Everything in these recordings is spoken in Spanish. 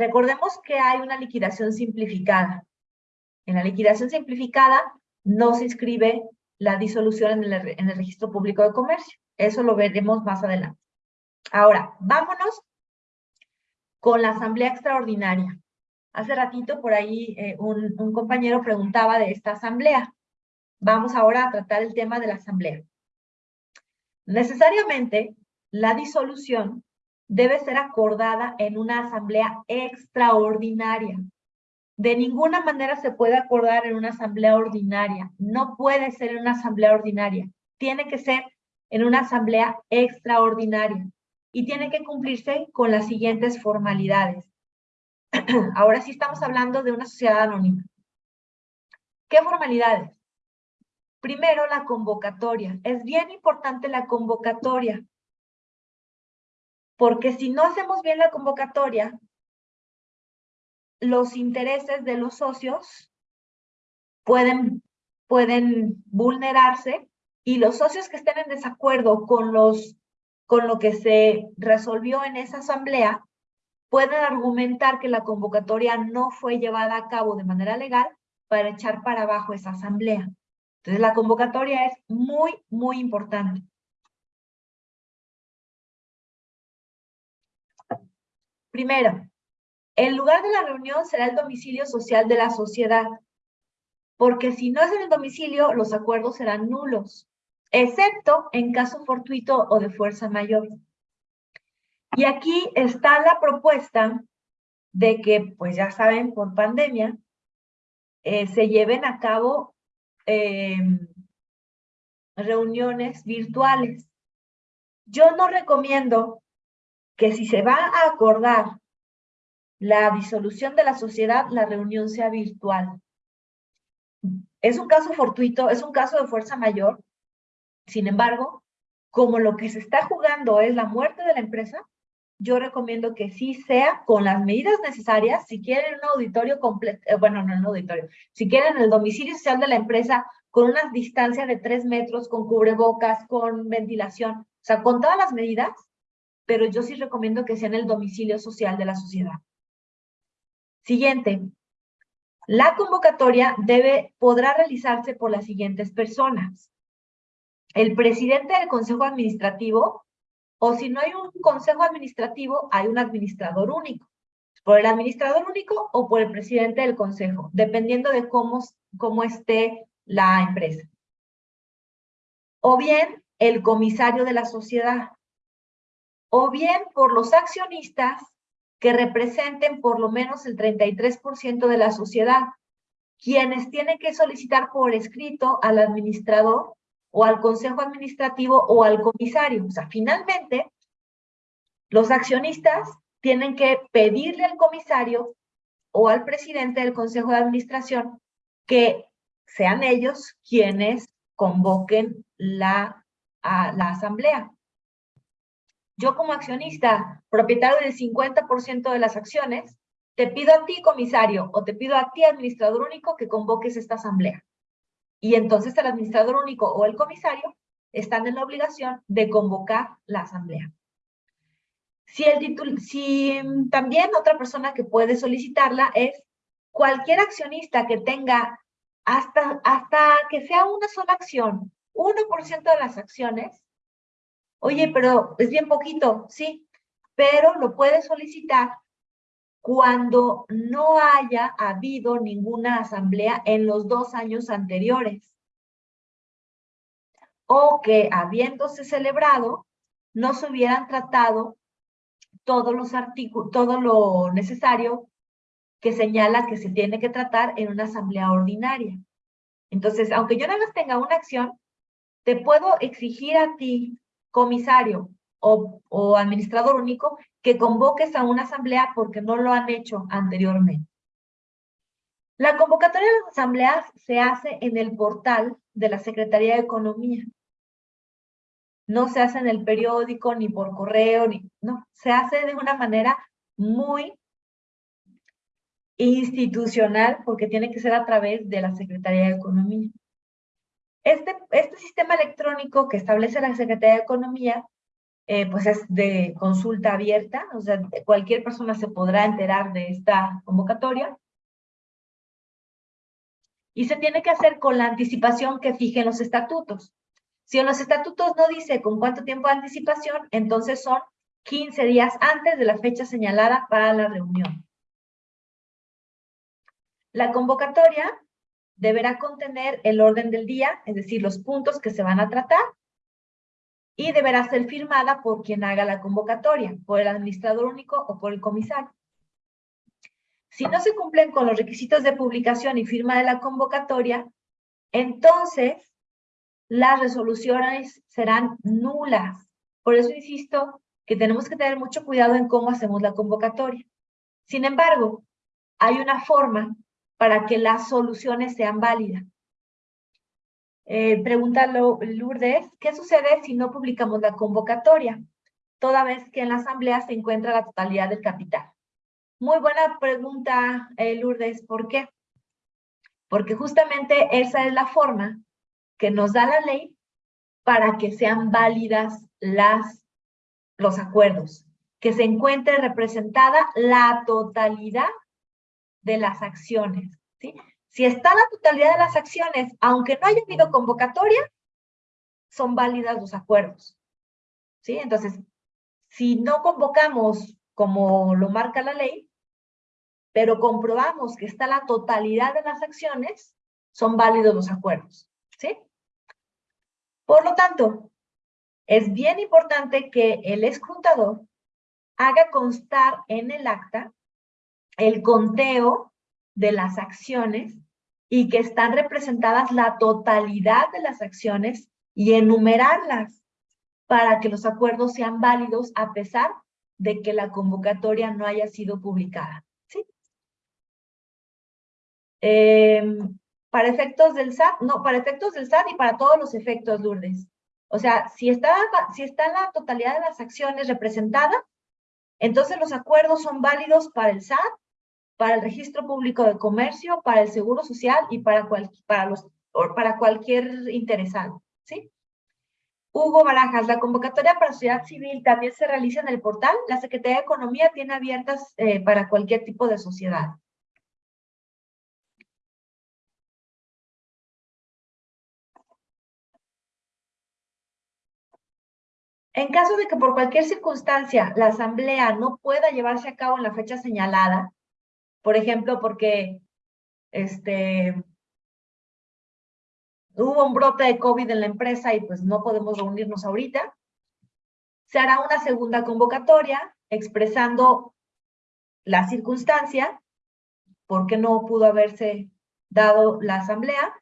recordemos que hay una liquidación simplificada. En la liquidación simplificada no se inscribe la disolución en el, registro público de comercio. Eso lo veremos más adelante. Ahora, vámonos con la asamblea extraordinaria. Hace ratito por ahí eh, un compañero preguntaba de esta asamblea. Vamos ahora a tratar el tema de la asamblea. Necesariamente, la disolución debe ser acordada en una asamblea extraordinaria. De ninguna manera se puede acordar en una asamblea ordinaria. No puede ser en una asamblea ordinaria. Tiene que ser en una asamblea extraordinaria. Y tiene que cumplirse con las siguientes formalidades. Ahora sí estamos hablando de una sociedad anónima. ¿Qué formalidades? Primero, la convocatoria. Es bien importante la convocatoria. Porque si no hacemos bien la convocatoria, los intereses de los socios pueden, pueden vulnerarse y los socios que estén en desacuerdo con, los, con lo que se resolvió en esa asamblea pueden argumentar que la convocatoria no fue llevada a cabo de manera legal para echar para abajo esa asamblea. Entonces, la convocatoria es muy, muy importante. Primero, el lugar de la reunión será el domicilio social de la sociedad, porque si no es en el domicilio, los acuerdos serán nulos, excepto en caso fortuito o de fuerza mayor. Y aquí está la propuesta de que, pues ya saben, por pandemia, eh, se lleven a cabo em, reuniones virtuales. Yo no recomiendo que si se va a acordar la disolución de la sociedad, la reunión sea virtual. Es un caso fortuito, es un caso de fuerza mayor. Sin embargo, como lo que se está jugando es la muerte de la empresa, yo recomiendo que sí sea con las medidas necesarias, si quieren un auditorio completo, eh, bueno, no un auditorio, si quieren el domicilio social de la empresa con una distancia de tres metros, con cubrebocas, con ventilación, o sea, con todas las medidas, pero yo sí recomiendo que sea en el domicilio social de la sociedad. Siguiente. La convocatoria podrá realizarse por las siguientes personas. El presidente del consejo administrativo o si no hay un consejo administrativo, hay un administrador único. Por el administrador único o por el presidente del consejo, dependiendo de cómo esté la empresa. O bien el comisario de la sociedad. O bien por los accionistas que representen por lo menos el 33% de la sociedad, quienes tienen que solicitar por escrito al administrador o al consejo administrativo o al comisario. O sea, finalmente, los accionistas tienen que pedirle al comisario o al presidente del consejo de administración que sean ellos quienes convoquen la, la asamblea. Yo como accionista, propietario del 50% de las acciones, te pido a ti, comisario, o te pido a ti, administrador único, que convoques esta asamblea. Y entonces el administrador único o el comisario están en la obligación de convocar la asamblea. Si, el si también otra persona que puede solicitarla es cualquier accionista que tenga hasta, hasta que sea una sola acción, 1% de las acciones, oye, pero es bien poquito, sí, pero lo puede solicitar cuando no haya habido ninguna asamblea en los dos años anteriores. O que habiéndose celebrado, no se hubieran tratado todos los artículos, todo lo necesario que señala que se tiene que tratar en una asamblea ordinaria. Entonces, aunque yo nada más tenga una acción, te puedo exigir a ti, comisario, o, administrador único que convoques a una asamblea porque no lo han hecho anteriormente. La convocatoria de las asambleas se hace en el portal de la Secretaría de Economía. No se hace en el periódico, ni por correo, ni, no, se hace de una manera muy institucional porque tiene que ser a través de la Secretaría de Economía. Este, este sistema electrónico que establece la Secretaría de Economía eh, pues es de consulta abierta, o sea, cualquier persona se podrá enterar de esta convocatoria. Y se tiene que hacer con la anticipación que fijen los estatutos. Si en los estatutos no dice con cuánto tiempo de anticipación, entonces son 15 días antes de la fecha señalada para la reunión. La convocatoria deberá contener el orden del día, es decir, los puntos que se van a tratar, y deberá ser firmada por quien haga la convocatoria, por el administrador único o por el comisario. Si no se cumplen con los requisitos de publicación y firma de la convocatoria, entonces las resoluciones serán nulas. Por eso insisto que tenemos que tener mucho cuidado en cómo hacemos la convocatoria. Sin embargo, hay una forma para que las soluciones sean válidas. Eh, pregunta Lourdes, ¿qué sucede si no publicamos la convocatoria? Toda vez que en la asamblea se encuentra la totalidad del capital. Muy buena pregunta, eh, Lourdes. ¿Por qué? Porque justamente esa es la forma que nos da la ley para que sean válidas los acuerdos, que se encuentre representada la totalidad de las acciones. ¿sí? Si está la totalidad de las acciones, aunque no haya habido convocatoria, son válidas los acuerdos. ¿sí? Entonces, si no convocamos como lo marca la ley, pero comprobamos que está la totalidad de las acciones, son válidos los acuerdos. ¿sí? Por lo tanto, es bien importante que el escrutador haga constar en el acta el conteo de las acciones y que están representadas la totalidad de las acciones y enumerarlas para que los acuerdos sean válidos a pesar de que la convocatoria no haya sido publicada. ¿sí? Em, para efectos del SAT, no, para efectos del SAT y para todos los efectos, Lourdes. O sea, si está, si está la totalidad de las acciones representadas, entonces los acuerdos son válidos para el SAT, para el Registro Público de Comercio, para el Seguro Social y para, para, los, para cualquier interesado, ¿sí? Hugo Barajas, la convocatoria para sociedad civil también se realiza en el portal. La Secretaría de Economía tiene abiertas eh, para cualquier tipo de sociedad. En caso de que por cualquier circunstancia la asamblea no pueda llevarse a cabo en la fecha señalada, por ejemplo, porque este, hubo un brote de COVID en la empresa y pues no podemos reunirnos ahorita, se hará una segunda convocatoria expresando la circunstancia, por qué no pudo haberse dado la asamblea,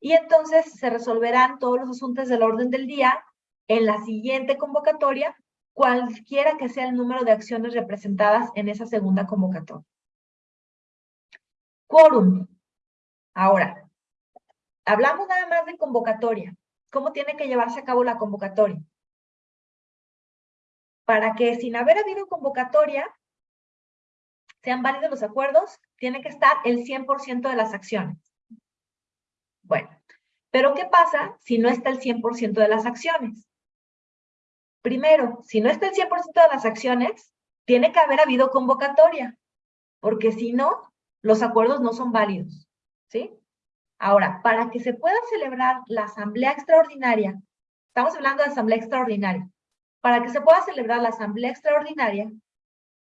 y entonces se resolverán todos los asuntos del orden del día en la siguiente convocatoria, cualquiera que sea el número de acciones representadas en esa segunda convocatoria. Quórum. Ahora, hablamos nada más de convocatoria. ¿Cómo tiene que llevarse a cabo la convocatoria? Para que sin haber habido convocatoria, sean válidos los acuerdos, tiene que estar el 100% de las acciones. Bueno, pero ¿qué pasa si no está el 100% de las acciones? Primero, si no está el 100% de las acciones, tiene que haber habido convocatoria, porque si no, los acuerdos no son válidos, ¿sí? Ahora, para que se pueda celebrar la asamblea extraordinaria, estamos hablando de asamblea extraordinaria, para que se pueda celebrar la asamblea extraordinaria,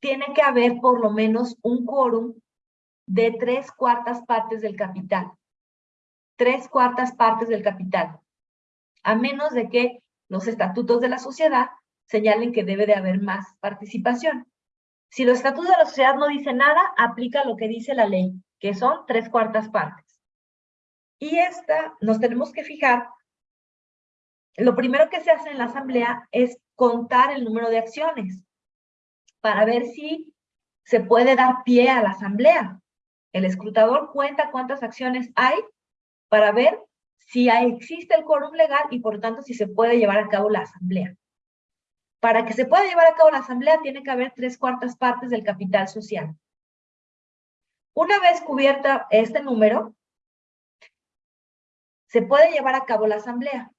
tiene que haber por lo menos un quórum de tres cuartas partes del capital. Tres cuartas partes del capital. A menos de que los estatutos de la sociedad señalen que debe de haber más participación. Si los estatutos de la sociedad no dicen nada, aplica lo que dice la ley, que son tres cuartas partes. Y esta, nos tenemos que fijar, lo primero que se hace en la asamblea es contar el número de acciones para ver si se puede dar pie a la asamblea. El escrutador cuenta cuántas acciones hay para ver si existe el quórum legal y por tanto si se puede llevar a cabo la asamblea. Para que se pueda llevar a cabo la asamblea tiene que haber tres cuartas partes del capital social. Una vez cubierta este número, se puede llevar a cabo la asamblea.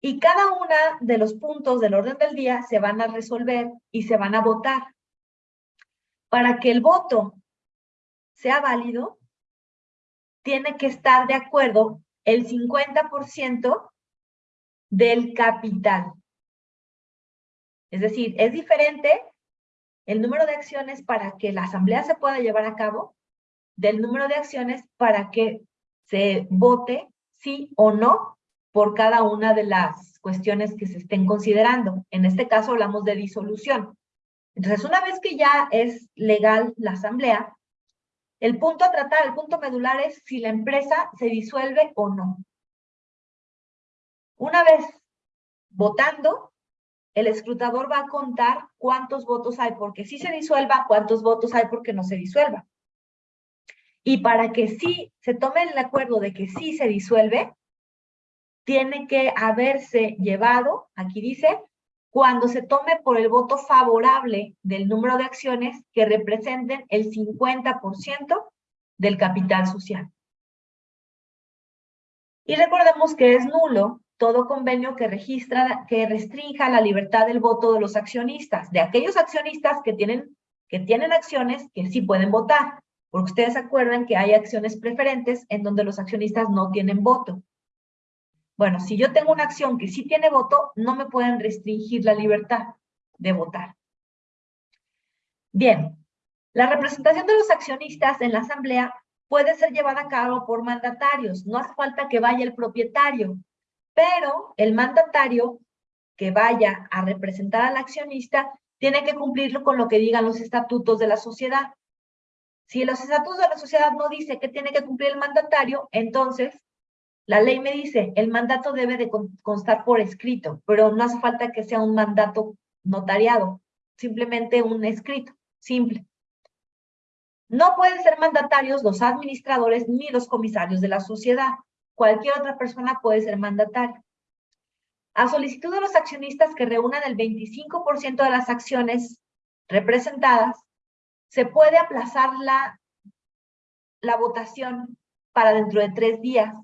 Y cada uno de los puntos del orden del día se van a resolver y se van a votar. Para que el voto sea válido, tiene que estar de acuerdo el 50% del capital. Es decir, es diferente el número de acciones para que la asamblea se pueda llevar a cabo del número de acciones para que se vote sí o no por cada una de las cuestiones que se estén considerando. En este caso hablamos de disolución. Entonces, una vez que ya es legal la asamblea, el punto a tratar, el punto medular es si la empresa se disuelve o no. Una vez votando, el escrutador va a contar cuántos votos hay porque sí se disuelva, cuántos votos hay porque no se disuelva. Y para que sí se tome el acuerdo de que sí se disuelve, tiene que haberse llevado, aquí dice, cuando se tome por el voto favorable del número de acciones que representen el 50% del capital social. Y recordemos que es nulo todo convenio que registra, que restrinja la libertad del voto de los accionistas, de aquellos accionistas que tienen, que tienen acciones que sí pueden votar, porque ustedes acuerdan que hay acciones preferentes en donde los accionistas no tienen voto. Bueno, si yo tengo una acción que sí tiene voto, no me pueden restringir la libertad de votar. Bien, la representación de los accionistas en la asamblea puede ser llevada a cabo por mandatarios, no hace falta que vaya el propietario, pero el mandatario que vaya a representar al accionista tiene que cumplirlo con lo que digan los estatutos de la sociedad. Si los estatutos de la sociedad no dice que tiene que cumplir el mandatario, entonces la ley me dice, el mandato debe de constar por escrito, pero no hace falta que sea un mandato notariado, simplemente un escrito, simple. No pueden ser mandatarios los administradores ni los comisarios de la sociedad. Cualquier otra persona puede ser mandatario. A solicitud de los accionistas que reúnan el 25% de las acciones representadas, se puede aplazar la, la votación para dentro de tres días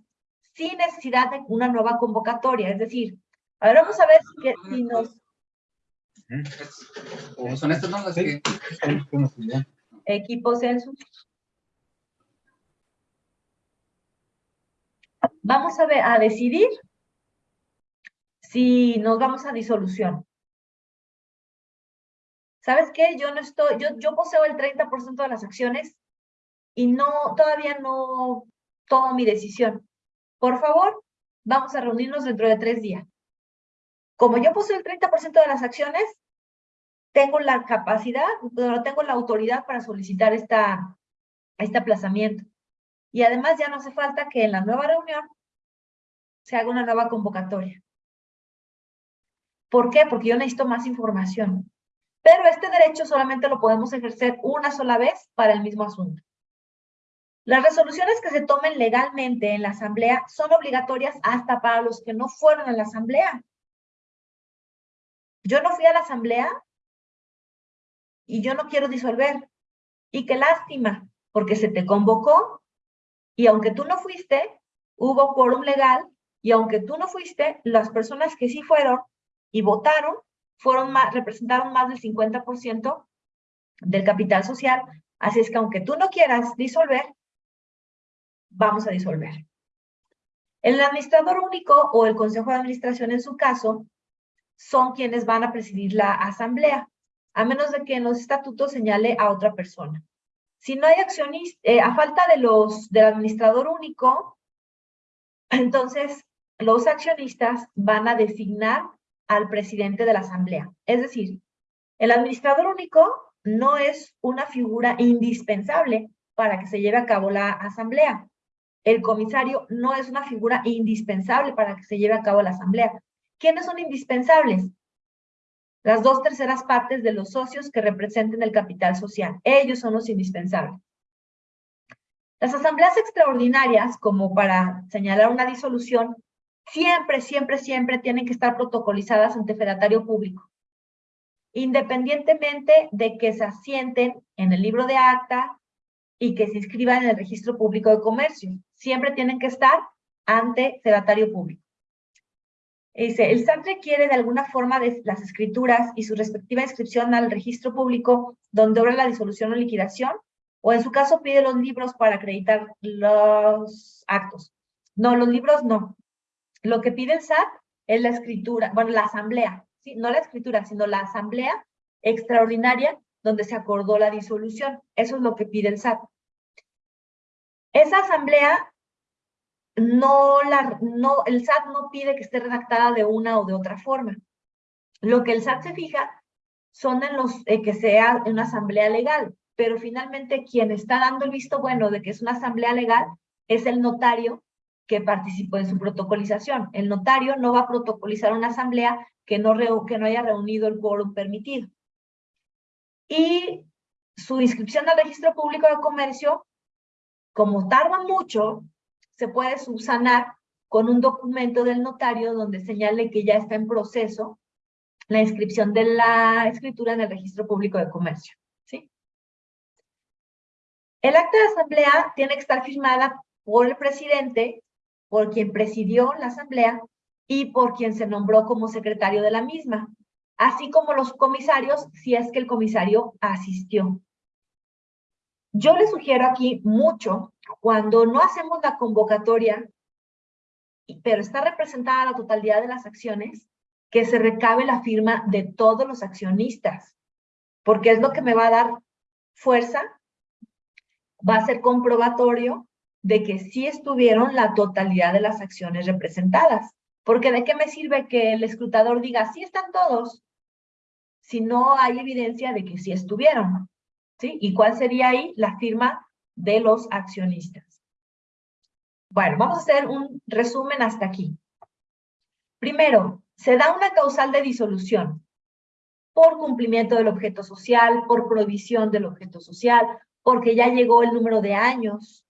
sin necesidad de una nueva convocatoria. Es decir, a ver, vamos a ver si, nos... ¿O son estas no las que... Equipo Census. Vamos a ver, a decidir si nos vamos a disolución. ¿Sabes qué? Yo no estoy, yo, yo poseo el 30% de las acciones y no, todavía no tomo mi decisión. Por favor, vamos a reunirnos dentro de tres días. Como yo poseo el 30% de las acciones, tengo la capacidad, tengo la autoridad para solicitar esta, este aplazamiento. Y además ya no hace falta que en la nueva reunión se haga una nueva convocatoria. ¿Por qué? Porque yo necesito más información. Pero este derecho solamente lo podemos ejercer una sola vez para el mismo asunto. Las resoluciones que se tomen legalmente en la asamblea son obligatorias hasta para los que no fueron a la asamblea. Yo no fui a la asamblea y yo no quiero disolver. Y qué lástima, porque se te convocó y aunque tú no fuiste, hubo quórum legal y aunque tú no fuiste, las personas que sí fueron y votaron fueron más, representaron más del 50% del capital social. Así es que aunque tú no quieras disolver, vamos a disolver. El administrador único o el consejo de administración en su caso son quienes van a presidir la asamblea, a menos de que en los estatutos señale a otra persona. Si no hay accionista, eh, a falta de los, del administrador único, entonces los accionistas van a designar al presidente de la asamblea. Es decir, el administrador único no es una figura indispensable para que se lleve a cabo la asamblea el comisario no es una figura indispensable para que se lleve a cabo la asamblea. ¿Quiénes son indispensables? Las dos terceras partes de los socios que representen el capital social. Ellos son los indispensables. Las asambleas extraordinarias, como para señalar una disolución, siempre, siempre, siempre tienen que estar protocolizadas ante fedatario público. Independientemente de que se asienten en el libro de acta, y que se inscriban en el registro público de comercio. Siempre tienen que estar ante sedatario público. Dice, el SAT requiere de alguna forma las escrituras y su respectiva inscripción al registro público donde obra la disolución o liquidación, o en su caso pide los libros para acreditar los actos. No, los libros no. Lo que pide el SAT es la escritura, bueno, la asamblea, ¿sí? no la escritura, sino la asamblea extraordinaria donde se acordó la disolución. Eso es lo que pide el SAT. Esa asamblea no la, no, el SAT no pide que esté redactada de una o de otra forma. Lo que el SAT se fija son en los eh, que sea una asamblea legal, pero finalmente quien está dando el visto bueno de que es una asamblea legal es el notario que participó en su protocolización. El notario no va a protocolizar una asamblea que no, que no haya reunido el quórum permitido. Y su inscripción al registro público de comercio, como tarda mucho, se puede subsanar con un documento del notario donde señale que ya está en proceso la inscripción de la escritura en el registro público de comercio. ¿sí? El acta de asamblea tiene que estar firmada por el presidente, por quien presidió la asamblea y por quien se nombró como secretario de la misma, así como los comisarios si es que el comisario asistió. Yo le sugiero aquí mucho, cuando no hacemos la convocatoria, pero está representada la totalidad de las acciones, que se recabe la firma de todos los accionistas, porque es lo que me va a dar fuerza, va a ser comprobatorio de que sí estuvieron la totalidad de las acciones representadas. Porque ¿de qué me sirve que el escrutador diga, sí están todos, si no hay evidencia de que sí estuvieron? ¿Y cuál sería ahí la firma de los accionistas? Bueno, vamos a hacer un resumen hasta aquí. Primero, se da una causal de disolución por cumplimiento del objeto social, por provisión del objeto social, porque ya llegó el número de años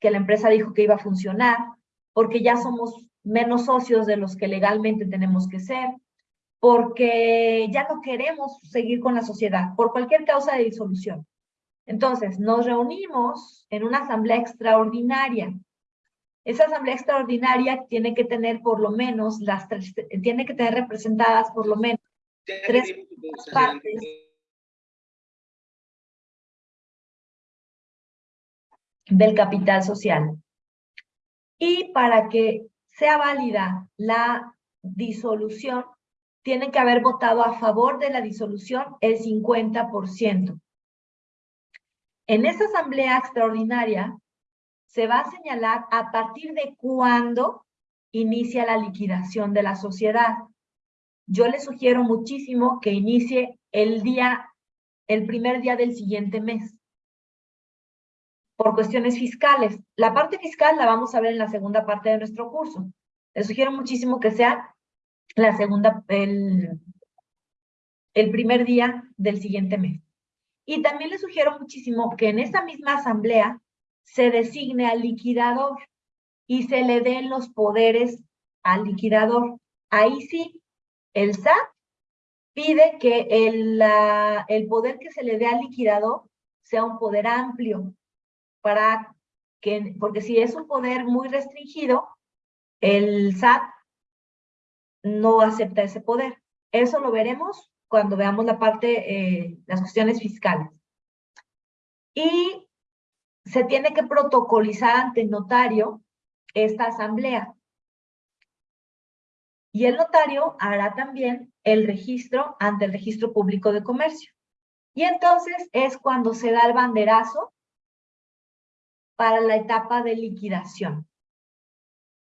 que la empresa dijo que iba a funcionar, porque ya somos menos socios de los que legalmente tenemos que ser, porque ya no queremos seguir con la sociedad, por cualquier causa de disolución. Entonces, nos reunimos en una asamblea extraordinaria. Esa asamblea extraordinaria tiene que tener por lo menos las tres, tiene que tener representadas por lo menos tres partes del capital social. Y para que sea válida la disolución, tienen que haber votado a favor de la disolución el 50%. En esa asamblea extraordinaria se va a señalar a partir de cuándo inicia la liquidación de la sociedad. Yo le sugiero muchísimo que inicie el día, el primer día del siguiente mes, por cuestiones fiscales. La parte fiscal la vamos a ver en la segunda parte de nuestro curso. Le sugiero muchísimo que sea la segunda, el, el primer día del siguiente mes. Y también le sugiero muchísimo que en esa misma asamblea se designe al liquidador y se le den los poderes al liquidador. Ahí sí, el SAT pide que el, el poder que se le dé al liquidador sea un poder amplio, para que, porque si es un poder muy restringido, el SAT no acepta ese poder. Eso lo veremos cuando veamos la parte, eh, las cuestiones fiscales. Y se tiene que protocolizar ante el notario esta asamblea. Y el notario hará también el registro ante el registro público de comercio. Y entonces es cuando se da el banderazo para la etapa de liquidación.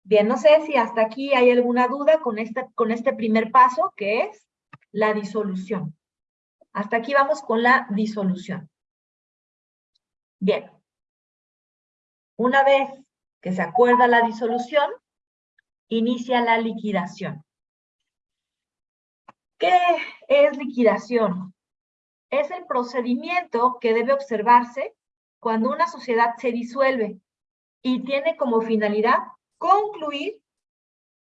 Bien, no sé si hasta aquí hay alguna duda con este, con este primer paso, que es la disolución. Hasta aquí vamos con la disolución. Bien. Una vez que se acuerda la disolución, inicia la liquidación. ¿Qué es liquidación? Es el procedimiento que debe observarse cuando una sociedad se disuelve y tiene como finalidad concluir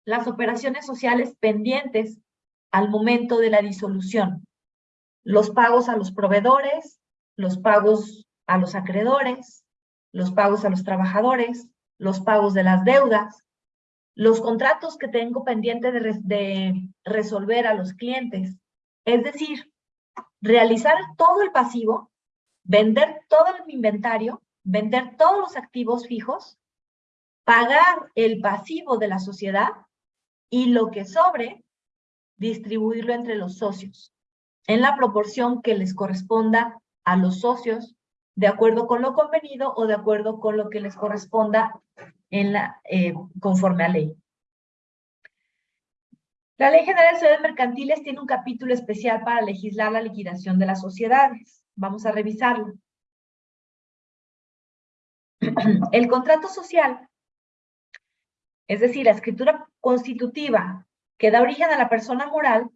las operaciones sociales pendientes al momento de la disolución. Los pagos a los proveedores, los pagos a los acreedores, los pagos a los trabajadores, los pagos de las deudas, los contratos que tengo pendiente de, de resolver a los clientes. Es decir, realizar todo el pasivo, vender todo el inventario, vender todos los activos fijos, pagar el pasivo de la sociedad y lo que sobre, distribuirlo entre los socios en la proporción que les corresponda a los socios, de acuerdo con lo convenido o de acuerdo con lo que les corresponda en la, eh, conforme a ley. La Ley General de Sociedades Mercantiles tiene un capítulo especial para legislar la liquidación de las sociedades. Vamos a revisarlo. El contrato social, es decir, la escritura constitutiva que da origen a la persona moral,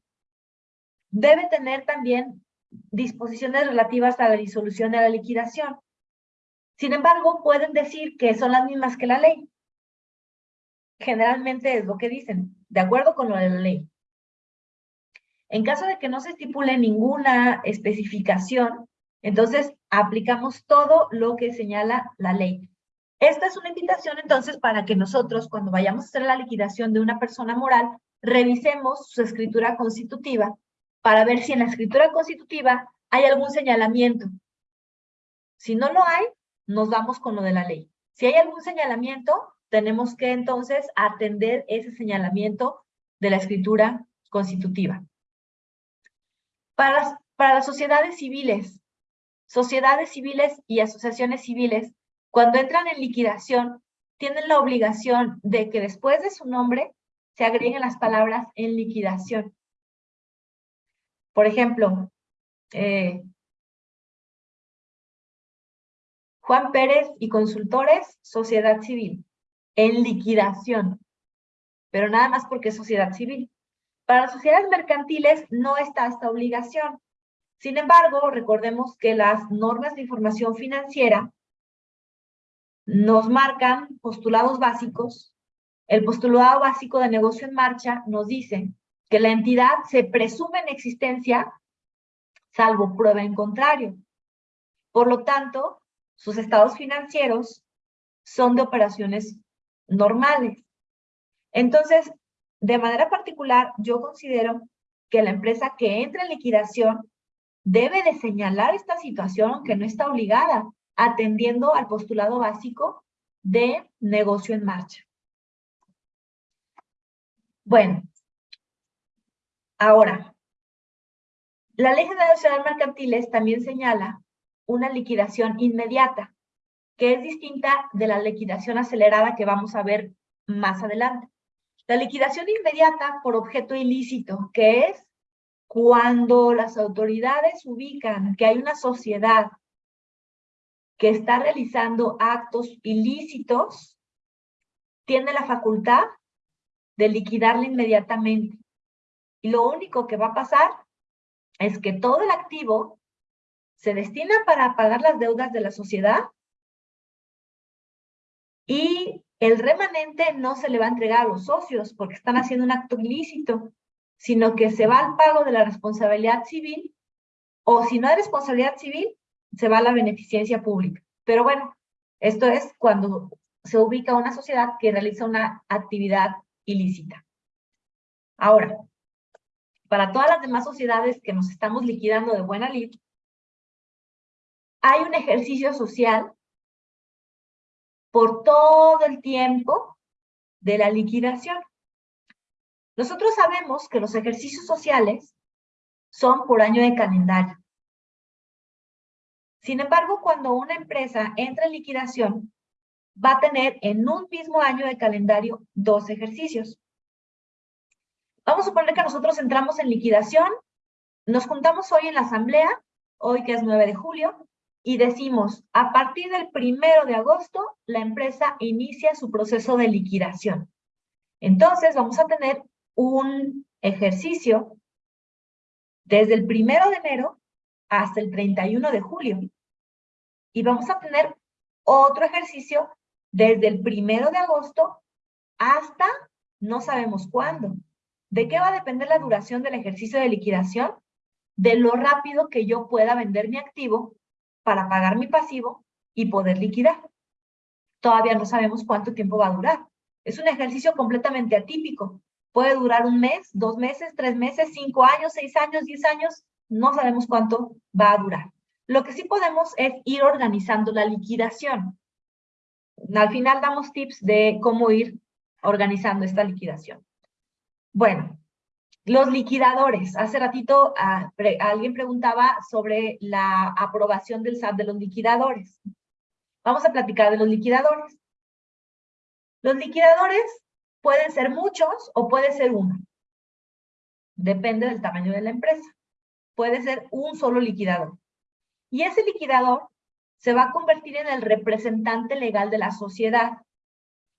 debe tener también disposiciones relativas a la disolución de la liquidación. Sin embargo, pueden decir que son las mismas que la ley. Generalmente es lo que dicen, de acuerdo con lo de la ley. En caso de que no se estipule ninguna especificación, entonces aplicamos todo lo que señala la ley. Esta es una invitación entonces para que nosotros cuando vayamos a hacer la liquidación de una persona moral, revisemos su escritura constitutiva para ver si en la escritura constitutiva hay algún señalamiento. Si no lo hay, nos vamos con lo de la ley. Si hay algún señalamiento, tenemos que entonces atender ese señalamiento de la escritura constitutiva. Para las, para las sociedades civiles, sociedades civiles y asociaciones civiles, cuando entran en liquidación, tienen la obligación de que después de su nombre se agreguen las palabras en liquidación. Por ejemplo, eh, Juan Pérez y Consultores, Sociedad Civil, en liquidación, pero nada más porque es sociedad civil. Para las sociedades mercantiles no está esta obligación. Sin embargo, recordemos que las normas de información financiera nos marcan postulados básicos. El postulado básico de negocio en marcha nos dice que la entidad se presume en existencia salvo prueba en contrario. Por lo tanto, sus estados financieros son de operaciones normales. Entonces, de manera particular, yo considero que la empresa que entra en liquidación debe de señalar esta situación, aunque no está obligada, atendiendo al postulado básico de negocio en marcha. Bueno, Ahora, la Ley General Sociedades Mercantiles también señala una liquidación inmediata, que es distinta de la liquidación acelerada que vamos a ver más adelante. La liquidación inmediata por objeto ilícito, que es cuando las autoridades ubican que hay una sociedad que está realizando actos ilícitos, tiene la facultad de liquidarla inmediatamente. Y lo único que va a pasar es que todo el activo se destina para pagar las deudas de la sociedad y el remanente no se le va a entregar a los socios porque están haciendo un acto ilícito, sino que se va al pago de la responsabilidad civil o si no hay responsabilidad civil, se va a la beneficencia pública. Pero bueno, esto es cuando se ubica una sociedad que realiza una actividad ilícita. Ahora, para todas las demás sociedades que nos estamos liquidando de buena lid, hay un ejercicio social por todo el tiempo de la liquidación. Nosotros sabemos que los ejercicios sociales son por año de calendario. Sin embargo, cuando una empresa entra en liquidación, va a tener en un mismo año de calendario dos ejercicios. Vamos a suponer que nosotros entramos en liquidación, nos juntamos hoy en la asamblea, hoy que es 9 de julio, y decimos, a partir del primero de agosto, la empresa inicia su proceso de liquidación. Entonces, vamos a tener un ejercicio desde el primero de enero hasta el 31 de julio. Y vamos a tener otro ejercicio desde el primero de agosto hasta no sabemos cuándo. ¿De qué va a depender la duración del ejercicio de liquidación? De lo rápido que yo pueda vender mi activo para pagar mi pasivo y poder liquidar. Todavía no sabemos cuánto tiempo va a durar. Es un ejercicio completamente atípico. Puede durar un mes, dos meses, tres meses, cinco años, seis años, diez años. No sabemos cuánto va a durar. Lo que sí podemos es ir organizando la liquidación. Al final damos tips de cómo ir organizando esta liquidación. Bueno, los liquidadores. Hace ratito ah, alguien preguntaba sobre la aprobación del SAT de los liquidadores. Vamos a platicar de los liquidadores. Los liquidadores pueden ser muchos o puede ser uno. Depende del tamaño de la empresa. Puede ser un solo liquidador. Y ese liquidador se va a convertir en el representante legal de la sociedad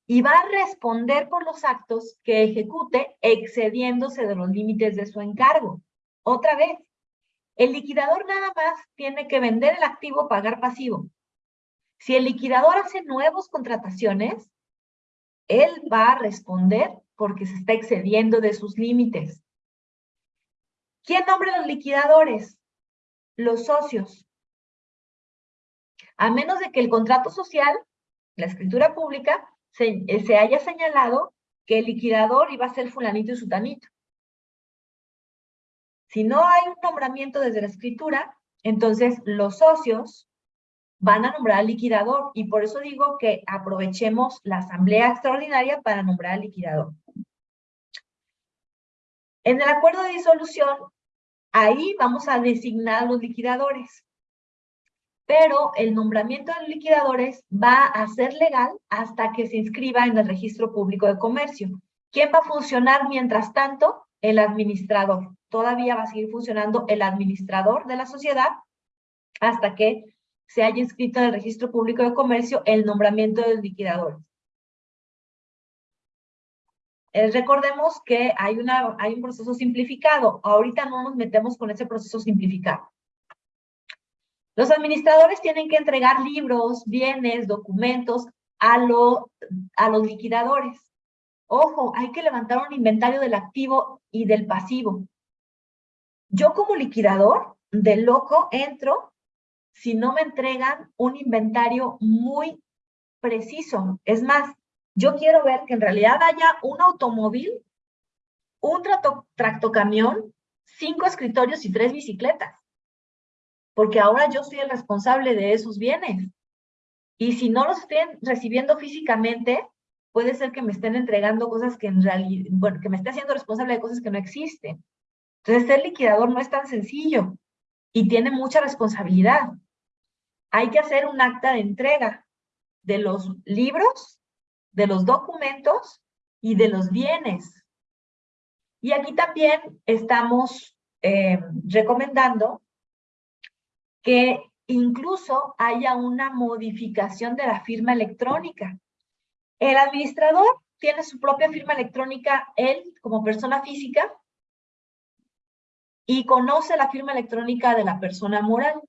y va a responder por los actos que ejecute excediéndose de los límites de su encargo. Otra vez, el liquidador nada más tiene que vender el activo, pagar pasivo. Si el liquidador hace nuevas contrataciones, él va a responder porque se está excediendo de sus límites. ¿Quién nombra los liquidadores? Los socios. A menos de que el contrato social, la escritura pública, se, eh, se haya señalado que el liquidador iba a ser fulanito y sutanito. Si no hay un nombramiento desde la escritura, entonces los socios van a nombrar al liquidador y por eso digo que aprovechemos la asamblea extraordinaria para nombrar al liquidador. En el acuerdo de disolución, ahí vamos a designar a los liquidadores pero el nombramiento de liquidadores va a ser legal hasta que se inscriba en el registro público de comercio. ¿Quién va a funcionar mientras tanto? El administrador. Todavía va a seguir funcionando el administrador de la sociedad hasta que se haya inscrito en el registro público de comercio el nombramiento del liquidador. Eh, recordemos que hay, hay un proceso simplificado. Ahorita no nos metemos con ese proceso simplificado. Los administradores tienen que entregar libros, bienes, documentos a, los liquidadores. Ojo, hay que levantar un inventario del activo y del pasivo. Yo como liquidador, de loco, entro si no me entregan un inventario muy preciso. Es más, yo quiero ver que en realidad haya un automóvil, un tractocamión, cinco escritorios y tres bicicletas porque ahora yo soy el responsable de esos bienes. Y si no los estén recibiendo físicamente, puede ser que me estén entregando cosas que en realidad, bueno, que me esté haciendo responsable de cosas que no existen. Entonces, ser liquidador no es tan sencillo y tiene mucha responsabilidad. Hay que hacer un acta de entrega de los libros, de los documentos y de los bienes. Y aquí también estamos eh, recomendando que incluso haya una modificación de la firma electrónica. El administrador tiene su propia firma electrónica, él como persona física, y conoce la firma electrónica de la persona moral.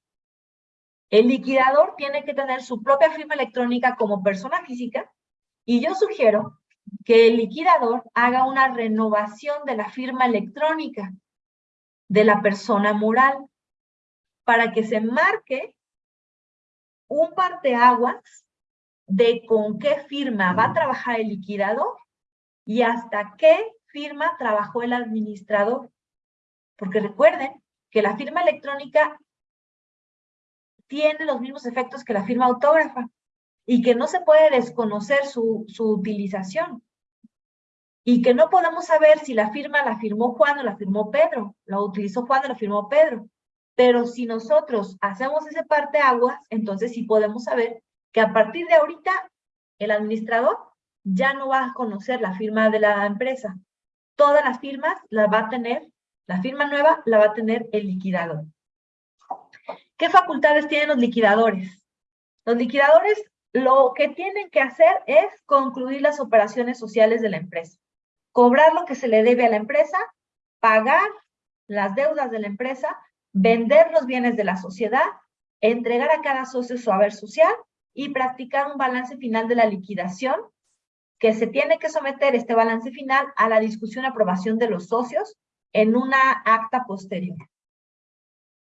El liquidador tiene que tener su propia firma electrónica como persona física, y yo sugiero que el liquidador haga una renovación de la firma electrónica de la persona moral para que se marque un parteaguas de con qué firma va a trabajar el liquidador y hasta qué firma trabajó el administrador. Porque recuerden que la firma electrónica tiene los mismos efectos que la firma autógrafa y que no se puede desconocer su, su utilización. Y que no podemos saber si la firma la firmó Juan o la firmó Pedro, la utilizó Juan o la firmó Pedro. Pero si nosotros hacemos ese parte aguas, entonces sí podemos saber que a partir de ahorita el administrador ya no va a conocer la firma de la empresa. Todas las firmas las va a tener, la firma nueva la va a tener el liquidador. ¿Qué facultades tienen los liquidadores? Los liquidadores lo que tienen que hacer es concluir las operaciones sociales de la empresa. Cobrar lo que se le debe a la empresa, pagar las deudas de la empresa vender los bienes de la sociedad, entregar a cada socio su haber social y practicar un balance final de la liquidación que se tiene que someter este balance final a la discusión y aprobación de los socios en una acta posterior.